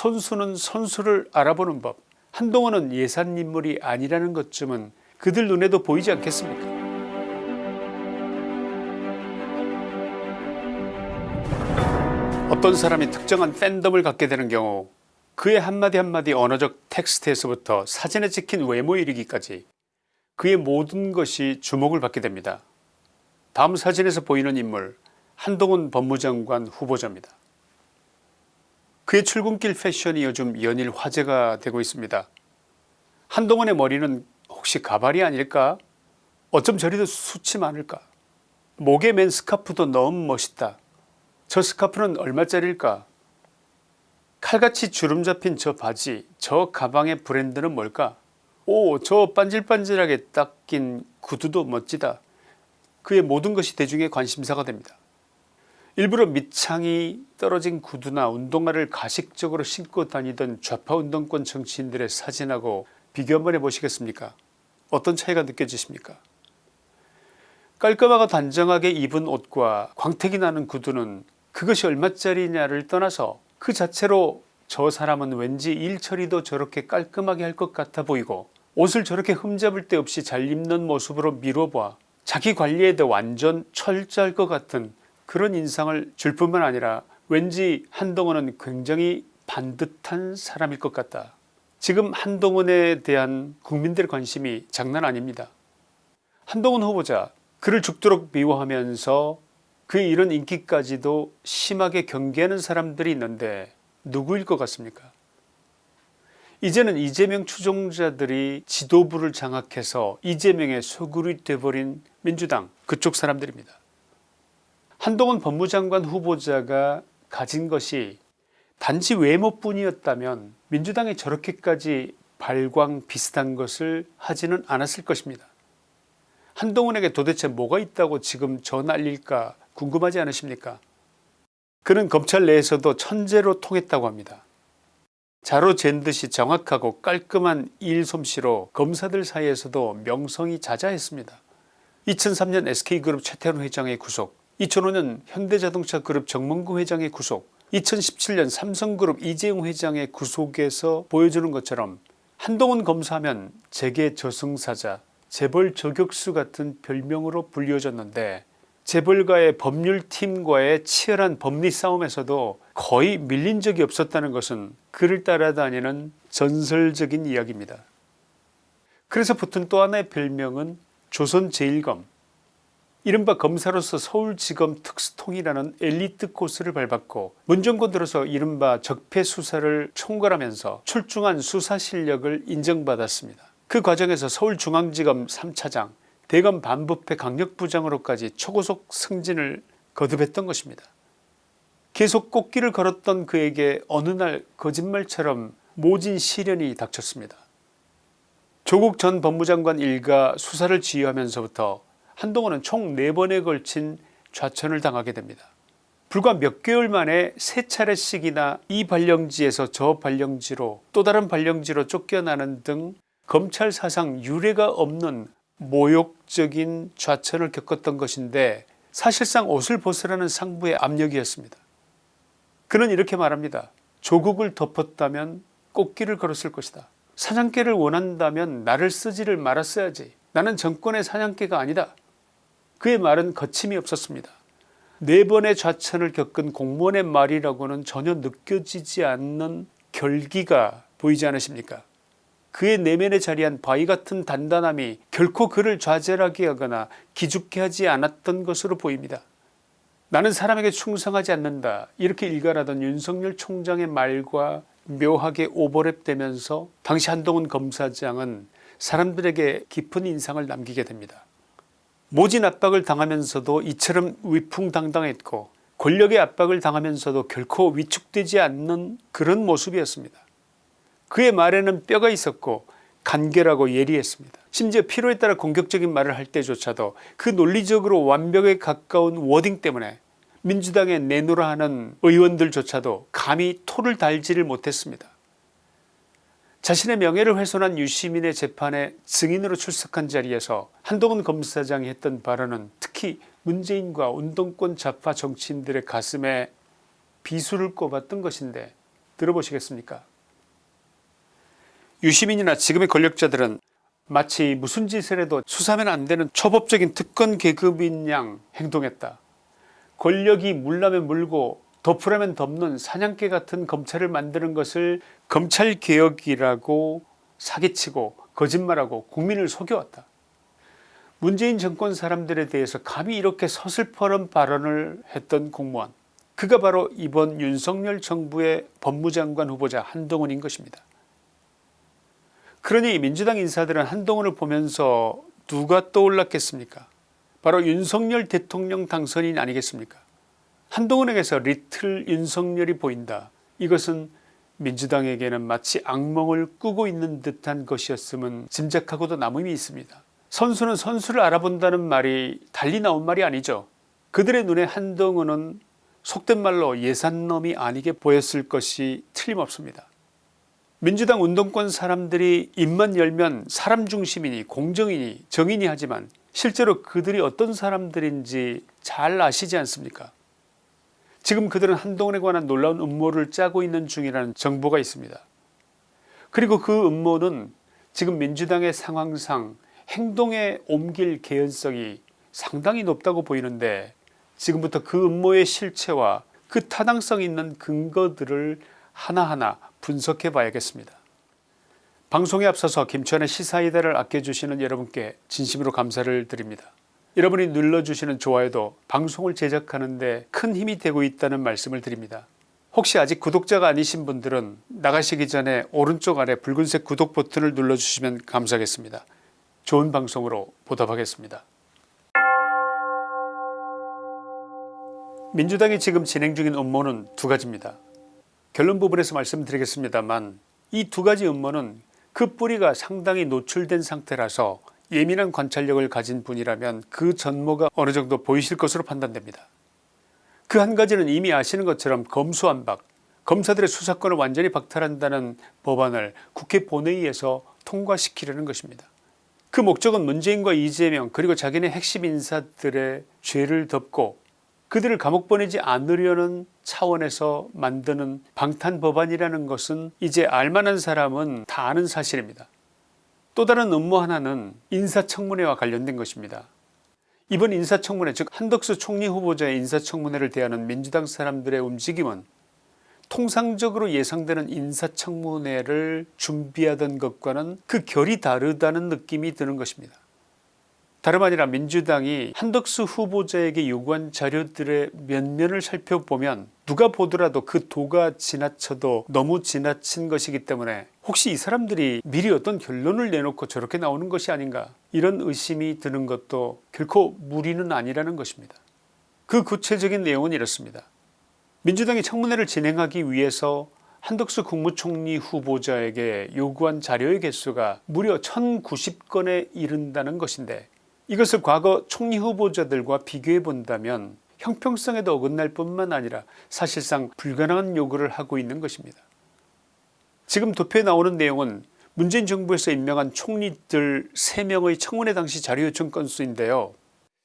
선수는 선수를 알아보는 법 한동훈은 예산 인물이 아니라는 것쯤은 그들 눈에도 보이지 않겠습니까 어떤 사람이 특정한 팬덤을 갖게 되는 경우 그의 한마디 한마디 언어적 텍스트에서부터 사진에 찍힌 외모 이르기까지 그의 모든 것이 주목을 받게 됩니다. 다음 사진에서 보이는 인물 한동훈 법무장관 후보자입니다. 그의 출근길 패션이 요즘 연일 화제가 되고 있습니다. 한동훈의 머리는 혹시 가발이 아닐까? 어쩜 저리도 수치 많을까? 목에 맨 스카프도 너무 멋있다. 저 스카프는 얼마짜리일까? 칼같이 주름 잡힌 저 바지 저 가방의 브랜드는 뭘까? 오 저 반질반질하게 딱 낀 구두도 멋지다. 그의 모든 것이 대중의 관심사가 됩니다. 일부러 밑창이 떨어진 구두나 운동화를 가식적으로 신고 다니던 좌파 운동권 정치인들의 사진하고 비교 한번 해보시겠습니까? 어떤 차이가 느껴지십니까? 깔끔하고 단정하게 입은 옷과 광택이 나는 구두는 그것이 얼마짜리냐를 떠나서 그 자체로 저 사람은 왠지 일처리도 저렇게 깔끔하게 할 것 같아 보이고 옷을 저렇게 흠잡을 데 없이 잘 입는 모습으로 미뤄봐 자기 관리에 도 완전 철저할 것 같은 그런 인상을 줄 뿐만 아니라 왠지 한동훈은 굉장히 반듯한 사람일 것 같다. 지금 한동훈에 대한 국민들의 관심이 장난 아닙니다. 한동훈 후보자 그를 죽도록 미워하면서 그의 이런 인기까지도 심하게 경계하는 사람들이 있는데 누구일 것 같습니까 이제는 이재명 추종자들이 지도부를 장악해서 이재명의 소굴이 돼버린 민주당 그쪽 사람들입니다. 한동훈 법무장관 후보자가 가진 것이 단지 외모뿐이었다면 민주당이 저렇게까지 발광 비슷한 것을 하지는 않았을 것입니다. 한동훈에게 도대체 뭐가 있다고 지금 저 난릴까 궁금하지 않으십니까 그는 검찰 내에서도 천재로 통했다고 합니다. 자로 잰 듯이 정확하고 깔끔한 일솜씨로 검사들 사이에서도 명성이 자자했습니다. 2003년 SK그룹 최태원 회장의 구속 2005년 현대자동차 그룹 정몽구 회장의 구속 2017년 삼성그룹 이재용 회장의 구속에서 보여주는 것처럼 한동훈 검사하면 재계 저승사자 재벌 저격수 같은 별명으로 불리워졌는데 재벌가의 법률팀과의 치열한 법리 싸움에서도 거의 밀린 적이 없었다는 것은 그를 따라다니는 전설적인 이야기입니다. 그래서 붙은 또 하나의 별명은 조선제일검 이른바 검사로서 서울지검 특수통이라는 엘리트 코스를 밟았고 문정권 들어서 이른바 적폐수사를 총괄하면서 출중한 수사 실력을 인정받았습니다. 그 과정에서 서울중앙지검 3차장 대검 반부패 강력부장으로까지 초고속 승진을 거듭했던 것입니다. 계속 꽃길을 걸었던 그에게 어느 날 거짓말처럼 모진 시련이 닥쳤습니다. 조국 전 법무장관 일가 수사를 지휘하면서부터 한동훈은 총 4번에 걸친 좌천을 당하게 됩니다. 불과 몇 개월 만에 세 차례씩이나 이 발령지에서 저 발령지로 또 다른 발령지로 쫓겨나는 등 검찰 사상 유례가 없는 모욕적인 좌천을 겪었던 것인데 사실상 옷을 벗으라는 상부의 압력이었습니다. 그는 이렇게 말합니다. 조국을 덮었다면 꽃길을 걸었을 것이다. 사냥개를 원한다면 나를 쓰지를 말았어야지. 나는 정권의 사냥개가 아니다. 그의 말은 거침이 없었습니다. 네 번의 좌천을 겪은 공무원의 말이라고는 전혀 느껴지지 않는 결기가 보이지 않으십니까 그의 내면에 자리한 바위 같은 단단함이 결코 그를 좌절하게 하거나 기죽게 하지 않았던 것으로 보입니다. 나는 사람에게 충성하지 않는다 이렇게 일갈하던 윤석열 총장의 말과 묘하게 오버랩되면서 당시 한동훈 검사장은 사람들에게 깊은 인상을 남기게 됩니다. 모진 압박을 당하면서도 이처럼 위풍당당했고 권력의 압박을 당하면서도 결코 위축되지 않는 그런 모습이었습니다. 그의 말에는 뼈가 있었고 간결하고 예리했습니다. 심지어 필요에 따라 공격적인 말을 할 때조차도 그 논리적으로 완벽에 가까운 워딩 때문에 민주당에 내놓으라 하는 의원들조차도 감히 토를 달지를 못했습니다. 자신의 명예를 훼손한 유시민의 재판에 증인으로 출석한 자리에서 한동훈 검사장이 했던 발언은 특히 문재인과 운동권 좌파 정치인들의 가슴에 비수를 꼽았던 것인데 들어보시겠습니까 유시민이나 지금의 권력자들은 마치 무슨 짓을 해도 수사하면 안되는 초법적인 특권 계급인 양 행동했다. 권력이 물라면 물고 덮으라면 덮는 사냥개 같은 검찰을 만드는 것을 검찰개혁이라고 사기치고 거짓말하고 국민을 속여왔다. 문재인 정권 사람들에 대해서 감히 이렇게 서슬퍼런 발언을 했던 공무원 그가 바로 이번 윤석열 정부의 법무장관 후보자 한동훈인 것입니다. 그러니 민주당 인사들은 한동훈을 보면서 누가 떠올랐겠습니까 바로 윤석열 대통령 당선인 아니겠습니까 한동훈에게서 리틀 윤석열이 보인다 이것은 민주당에게는 마치 악몽을 꾸고 있는 듯한 것이었음은 짐작하고도 남음이 있습니다. 선수는 선수를 알아본다는 말이 달리 나온 말이 아니죠. 그들의 눈에 한동훈은 속된 말로 예산놈이 아니게 보였을 것이 틀림없습니다. 민주당 운동권 사람들이 입만 열면 사람 중심이니 공정이니 정의니 하지만 실제로 그들이 어떤 사람들인지 잘 아시지 않습니까 지금 그들은 한동훈에 관한 놀라운 음모를 짜고 있는 중이라는 정보가 있습니다. 그리고 그 음모는 지금 민주당의 상황상 행동에 옮길 개연성이 상당히 높다고 보이는데 지금부터 그 음모의 실체와 그 타당성 있는 근거들을 하나하나 분석해 봐야겠습니다. 방송에 앞서서 김천의 시사이다를 아껴주시는 여러분께 진심으로 감사를 드립니다. 여러분이 눌러주시는 좋아요도 방송을 제작하는 데 큰 힘이 되고 있다는 말씀을 드립니다. 혹시 아직 구독자가 아니신 분들은 나가시기 전에 오른쪽 아래 붉은색 구독 버튼을 눌러주시면 감사하겠습니다. 좋은 방송으로 보답하겠습니다. 민주당이 지금 진행 중인 음모는 두 가지입니다. 결론 부분에서 말씀드리겠습니다만 이 두 가지 음모는 그 뿌리가 상당히 노출된 상태라서 예민한 관찰력을 가진 분이라면 그 전모가 어느 정도 보이실 것으로 판단됩니다. 그 한 가지는 이미 아시는 것처럼 검수안박 검사들의 수사권을 완전히 박탈한다는 법안을 국회 본회의에서 통과시키려는 것입니다. 그 목적은 문재인과 이재명 그리고 자기네 핵심 인사들의 죄를 덮고 그들을 감옥 보내지 않으려는 차원에서 만드는 방탄법안이라는 것은 이제 알만한 사람은 다 아는 사실입니다. 또 다른 음모 하나는 인사청문회와 관련된 것입니다. 이번 인사청문회 즉 한덕수 총리 후보자의 인사청문회를 대하는 민주당 사람들의 움직임은 통상적으로 예상되는 인사청문회를 준비하던 것과는 그 결이 다르다는 느낌이 드는 것입니다. 다름 아니라 민주당이 한덕수 후보자에게 요구한 자료들의 면면을 살펴보면 누가 보더라도 그 도가 지나쳐도 너무 지나친 것이기 때문에 혹시 이 사람들이 미리 어떤 결론을 내놓고 저렇게 나오는 것이 아닌가 이런 의심이 드는 것도 결코 무리는 아니라는 것입니다. 그 구체적인 내용은 이렇습니다. 민주당이 청문회를 진행하기 위해서 한덕수 국무총리 후보자에게 요구한 자료의 개수가 무려 1090건에 이른다는 것인데 이것을 과거 총리 후보자들과 비교해 본다면 형평성에도 어긋날 뿐만 아니라 사실상 불가능한 요구를 하고 있는 것입니다. 지금 도표에 나오는 내용은 문재인 정부에서 임명한 총리들 3명의 청문회 당시 자료 요청 건수인데요.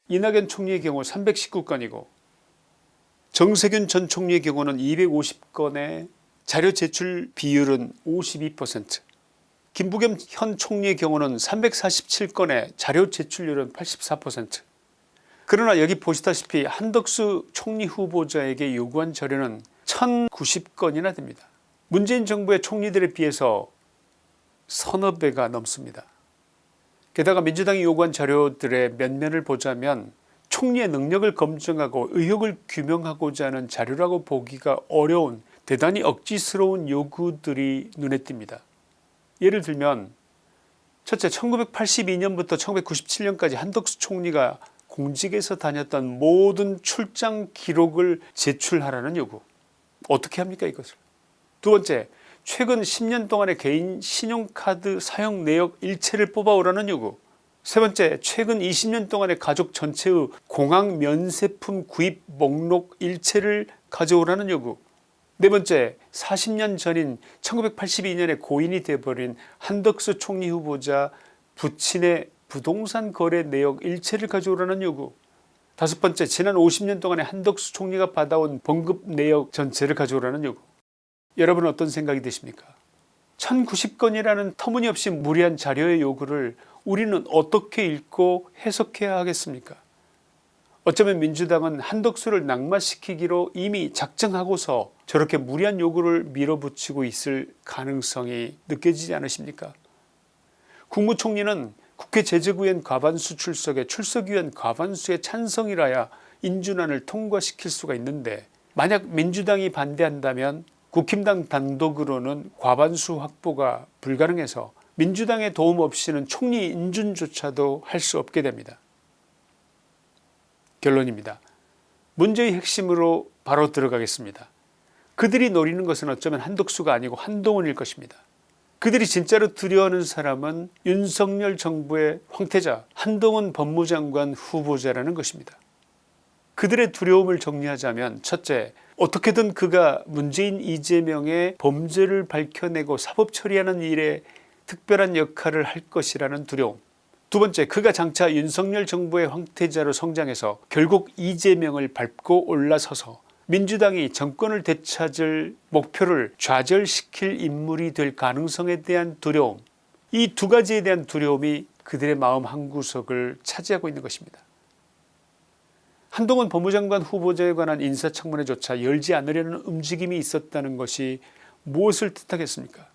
이낙연 총리의 경우 319건이고 정세균 전 총리의 경우는 250건의 자료 제출 비율은 52% 김부겸 현 총리의 경우는 347건의 자료 제출률은 84% 그러나 여기 보시다시피 한덕수 총리 후보자에게 요구한 자료는 1090건이나 됩니다. 문재인 정부의 총리들에 비해서 서너 배가 넘습니다. 게다가 민주당이 요구한 자료들의 면면을 보자면 총리의 능력을 검증하고 의혹을 규명하고자 하는 자료라고 보기가 어려운 대단히 억지스러운 요구들이 눈에 띕니다. 예를 들면 첫째 1982년부터 1997년까지 한덕수 총리가 공직에서 다녔던 모든 출장 기록을 제출하라는 요구. 어떻게 합니까 이것을? 두 번째 최근 10년 동안의 개인 신용카드 사용 내역 일체를 뽑아오라는 요구. 세 번째 최근 20년 동안의 가족 전체의 공항 면세품 구입 목록 일체를 가져오라는 요구 네 번째 40년 전인 1982년에 고인이 되어버린 한덕수 총리 후보자 부친의 부동산 거래 내역 일체를 가져오라는 요구. 다섯 번째 지난 50년 동안에 한덕수 총리가 받아온 봉급 내역 전체를 가져오라는 요구. 여러분은 어떤 생각이 드십니까? 1090건이라는 터무니없이 무리한 자료의 요구를 우리는 어떻게 읽고 해석해야 하겠습니까 어쩌면 민주당은 한덕수를 낙마시키기로 이미 작정하고서 저렇게 무리한 요구를 밀어붙이고 있을 가능성이 느껴지지 않으십니까 국무총리는 국회 제재구엔 과반수 출석에 출석위원 과반수의 찬성이라야 인준안을 통과시킬 수가 있는데 만약 민주당이 반대한다면 국힘당 단독으로는 과반수 확보가 불가능해서 민주당의 도움 없이는 총리 인준조차도 할 수 없게 됩니다. 결론입니다. 문제의 핵심으로 바로 들어가겠습니다. 그들이 노리는 것은 어쩌면 한덕수가 아니고 한동훈일 것입니다. 그들이 진짜로 두려워하는 사람은 윤석열 정부의 황태자 한동훈 법무장관 후보자라는 것입니다. 그들의 두려움을 정리하자면 첫째 어떻게든 그가 문재인 이재명의 범죄를 밝혀내고 사법 처리하는 일에 특별한 역할을 할 것이라는 두려움 두 번째 그가 장차 윤석열 정부의 황태자로 성장해서 결국 이재명을 밟고 올라서서 민주당이 정권을 되찾을 목표를 좌절시킬 인물이 될 가능성에 대한 두려움 이 두 가지에 대한 두려움이 그들의 마음 한구석을 차지하고 있는 것입니다. 한동훈 법무장관 후보자에 관한 인사청문회조차 열지 않으려는 움직임이 있었다는 것이 무엇을 뜻하겠습니까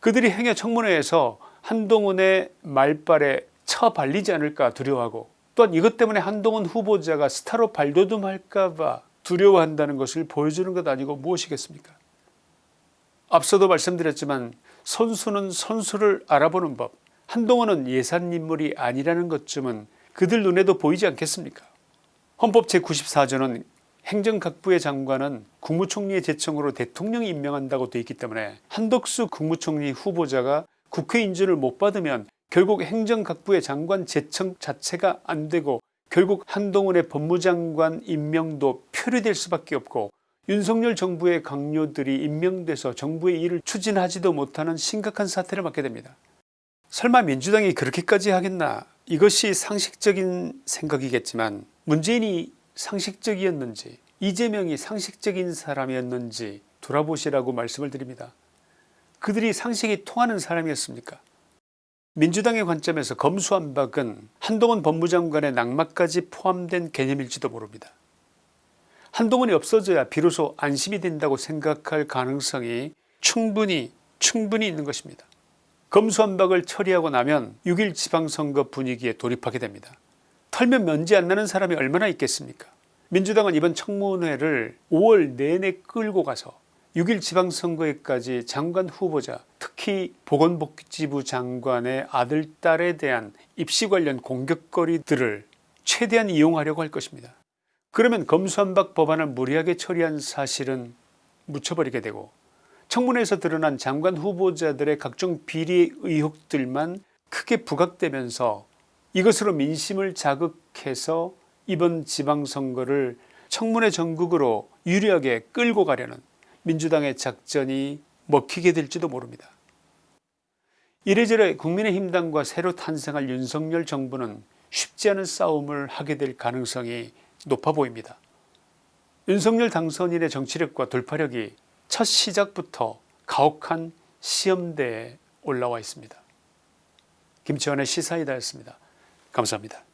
그들이 행여 청문회에서 한동훈의 말발에 처발리지 않을까 두려워하고 또한 이것 때문에 한동훈 후보자가 스타로 발돋움할까봐 두려워한다는 것을 보여주는 것 아니고 무엇이겠습니까? 앞서도 말씀드렸지만 선수는 선수를 알아보는 법 한동훈은 예산 인물이 아니라는 것쯤은 그들 눈에도 보이지 않겠습니까? 헌법 제94조는 행정각부의 장관은 국무총리의 제청으로 대통령이 임명한다고 되어 있기 때문에 한덕수 국무총리 후보자가 국회 인준을 못 받으면 결국 행정각부의 장관 제청 자체가 안되고 결국 한동훈의 법무장관 임명도 표류될 수밖에 없고 윤석열 정부의 강요들이 임명돼서 정부의 일을 추진하지도 못하는 심각한 사태를 맞게 됩니다. 설마 민주당이 그렇게까지 하겠나 이것이 상식적인 생각이겠지만 문재인이 상식적이었는지 이재명이 상식적인 사람이었는지 돌아보시라고 말씀을 드립니다. 그들이 상식이 통하는 사람이었습니까 민주당의 관점에서 검수완박은 한동훈 법무장관의 낙마까지 포함된 개념일지도 모릅니다. 한동훈이 없어져야 비로소 안심이 된다고 생각할 가능성이 충분히 충분히 있는 것입니다. 검수완박을 처리하고 나면 6일 지방선거 분위기에 돌입하게 됩니다. 털면 먼지 안 나는 사람이 얼마나 있겠습니까 민주당은 이번 청문회를 5월 내내 끌고 가서 6일 지방선거에까지 장관 후보자 특히 보건복지부 장관의 아들 딸에 대한 입시 관련 공격거리들을 최대한 이용하려고 할 것입니다. 그러면 검수한박 법안을 무리하게 처리한 사실은 묻혀버리게 되고 청문회에서 드러난 장관 후보자들의 각종 비리 의혹들만 크게 부각되면서 이것으로 민심을 자극해서 이번 지방선거를 청문회 전국으로 유리하게 끌고 가려는 민주당의 작전이 먹히게 될지도 모릅니다. 이래저래 국민의힘당과 새로 탄생할 윤석열 정부는 쉽지 않은 싸움을 하게 될 가능성이 높아 보입니다. 윤석열 당선인의 정치력과 돌파력이 첫 시작부터 가혹한 시험대에 올라와 있습니다. 김치환의 시사이다였습니다. 감사합니다.